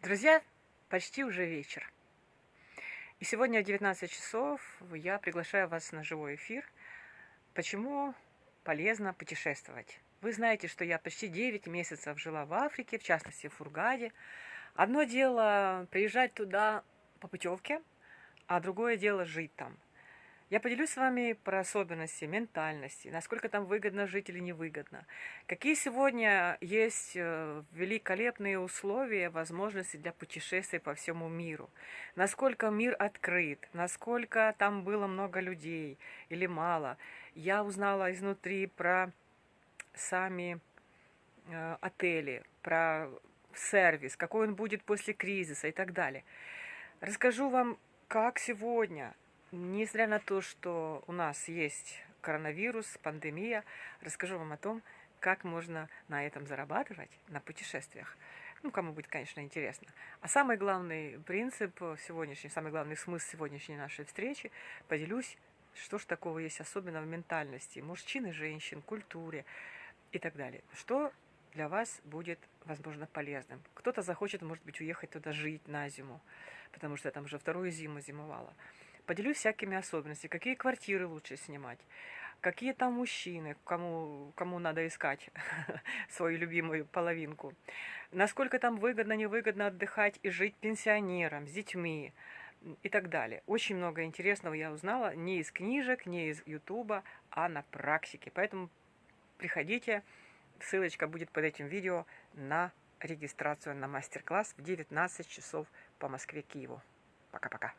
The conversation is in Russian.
Друзья, почти уже вечер. И сегодня в 19 часов я приглашаю вас на живой эфир. Почему полезно путешествовать? Вы знаете, что я почти 9 месяцев жила в Африке, в частности в Фургаде. Одно дело приезжать туда по путевке, а другое дело жить там – я поделюсь с вами про особенности ментальности, насколько там выгодно жить или невыгодно. Какие сегодня есть э, великолепные условия, возможности для путешествий по всему миру. Насколько мир открыт, насколько там было много людей или мало. Я узнала изнутри про сами э, отели, про сервис, какой он будет после кризиса и так далее. Расскажу вам, как сегодня Несмотря на то, что у нас есть коронавирус, пандемия, расскажу вам о том, как можно на этом зарабатывать, на путешествиях. Ну, кому будет, конечно, интересно. А самый главный принцип сегодняшний, самый главный смысл сегодняшней нашей встречи, поделюсь, что же такого есть особенно в ментальности мужчин и женщин, культуре и так далее. Что для вас будет, возможно, полезным. Кто-то захочет, может быть, уехать туда жить на зиму, потому что я там уже вторую зиму зимовала. Поделюсь всякими особенностями, какие квартиры лучше снимать, какие там мужчины, кому, кому надо искать свою любимую половинку, насколько там выгодно, невыгодно отдыхать и жить пенсионером, с детьми и так далее. Очень много интересного я узнала не из книжек, не из ютуба, а на практике. Поэтому приходите, ссылочка будет под этим видео на регистрацию на мастер-класс в 19 часов по Москве-Киеву. Пока-пока.